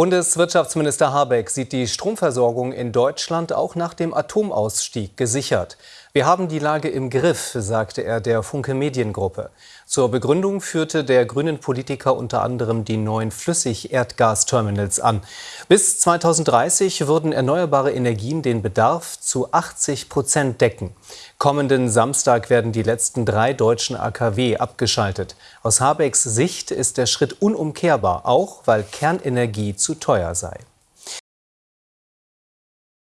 Bundeswirtschaftsminister Habeck sieht die Stromversorgung in Deutschland auch nach dem Atomausstieg gesichert. Wir haben die Lage im Griff, sagte er der Funke Mediengruppe. Zur Begründung führte der grünen Politiker unter anderem die neuen Flüssig-Erdgasterminals an. Bis 2030 würden erneuerbare Energien den Bedarf zu 80 Prozent decken. Kommenden Samstag werden die letzten drei deutschen AKW abgeschaltet. Aus Habecks Sicht ist der Schritt unumkehrbar, auch weil Kernenergie zu teuer sei.